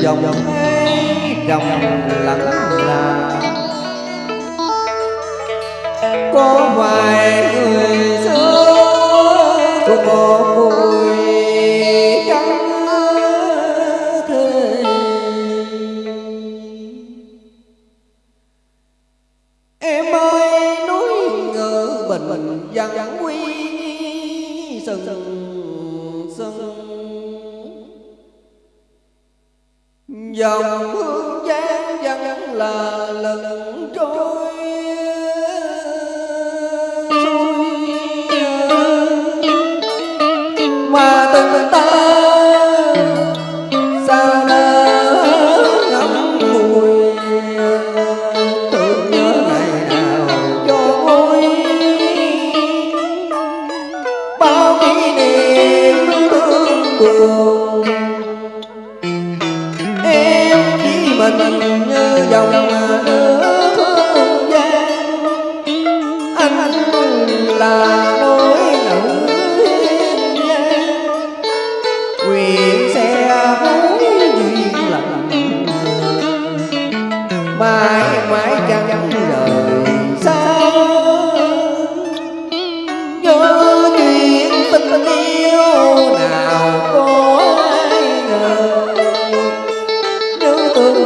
dòng thế rồng lặng là có vài người xưa thuộc dòng hương gian vẫn là lần trôi. Mà tình ta sao đã ngắm mùi? Tưởng nhớ ngày nào cho vui. Bao kỷ niệm thương buồn. down.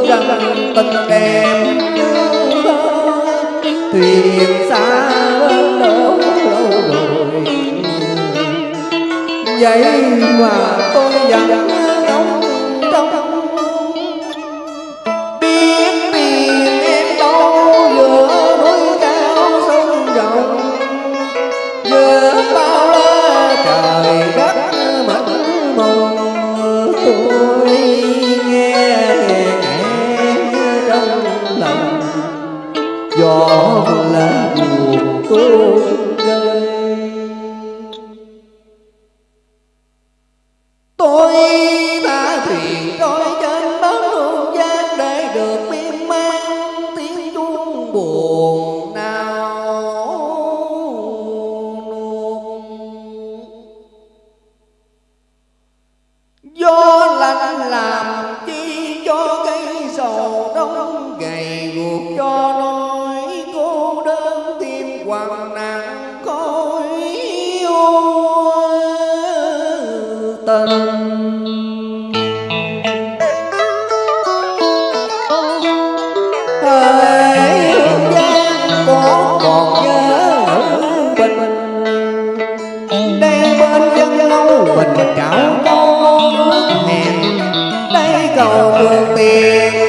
rằng tình em thuyền xa bên lâu lâu rồi. Vậy mà tôi vẫn trảo con hẹn đây cầu đường tiền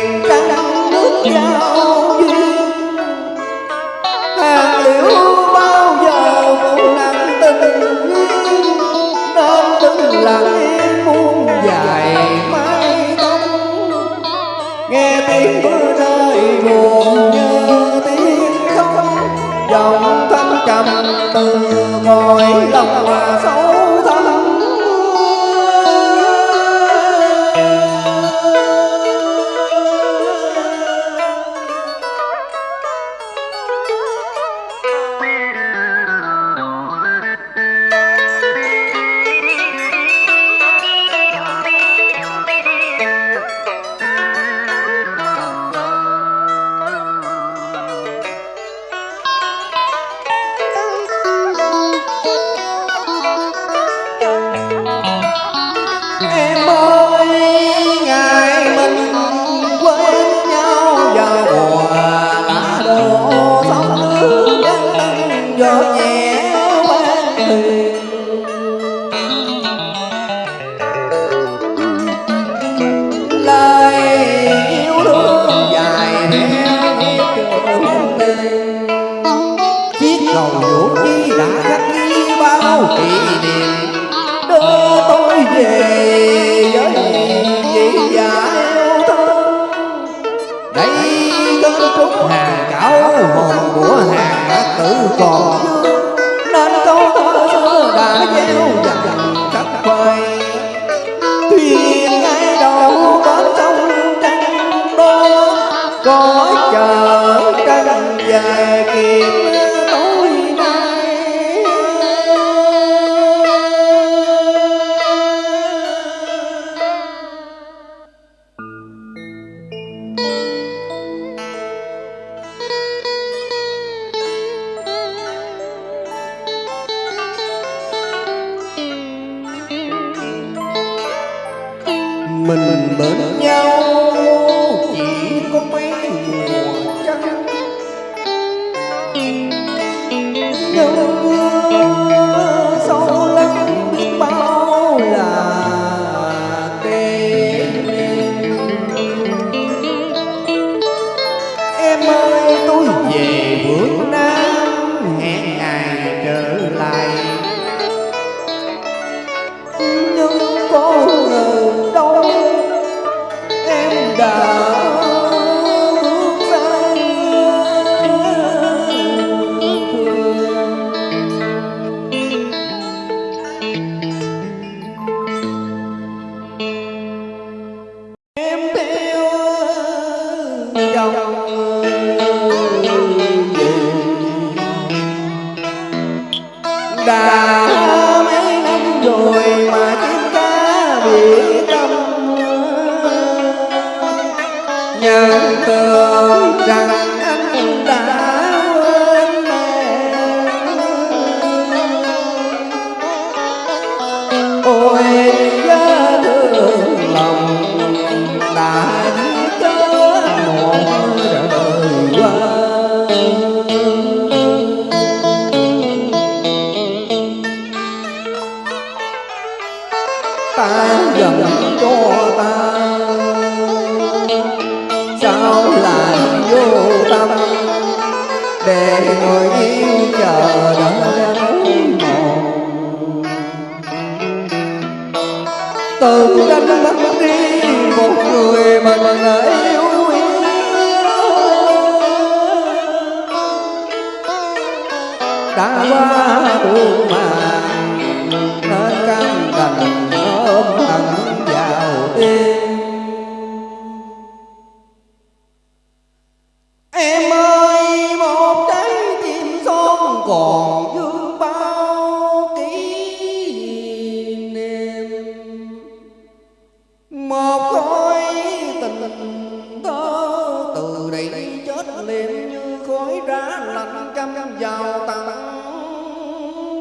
gió nhẹ ban từ tử còn nên câu thơ xưa đã gieo dặn khắp quê mình bên nhau. Đã mấy năm rồi mà chim cá bị tâm nhận tưởng rằng ta dần cho ta sao lại vô tâm để người yêu chờ đợi một từ đánh mất đi một người mà mình yêu đã qua còn vương bao kỷ niệm. Một khối tình đó từ đây chết liệm như khói đá lạnh căm vào tận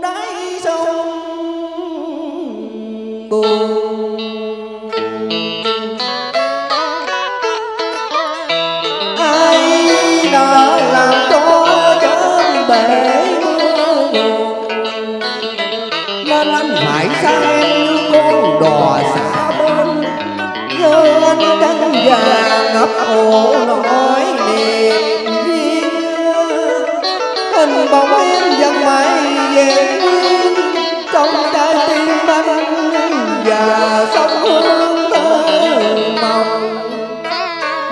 đáy sông. Buồn anh phải xa em như con đò xa bên nhớ anh trắng vàng ngập ổ nỗi niềm riêng. Hình bóng em dần mãi về nguyên trong trái tim anh và sông hương thơ mộng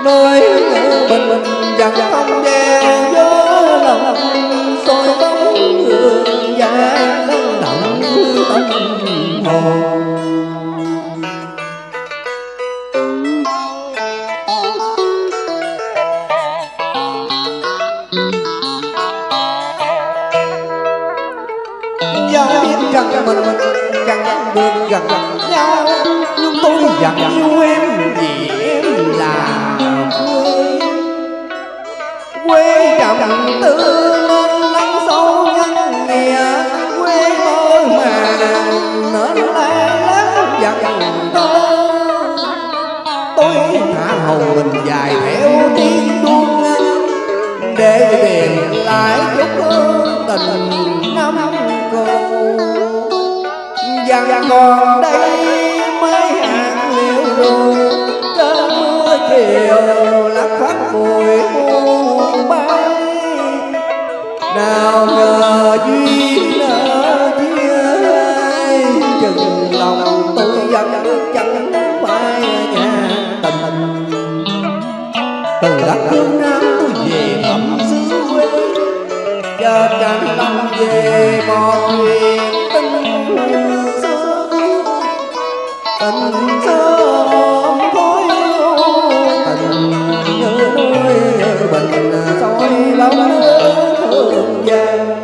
nơi ngủ bình bình dần không đeo gió lòng soi bóng hương dài. Giao biết rằng mình chẳng được gần nhau. Nhưng tôi vẫn yêu em vì em là quê. Quê trầm tư nên lắng sâu nhân nghĩa Quê mơ màng nở dân Tôi thả hầu mình dài theo tiếng đuông Để tìm lại chút hương tình năm cũ. Dân còn đây mấy hạt liễu đồ Trên mưa chiều lắc khắp bụi muôn bay. Nào ngờ duyên mình Từ đất phương Nam tôi về thăm xứ quê. Cho chẳng lòng về một chuyện tình xưa Tình xưa ôm khói tình như núi bình soi bóng thương vàng.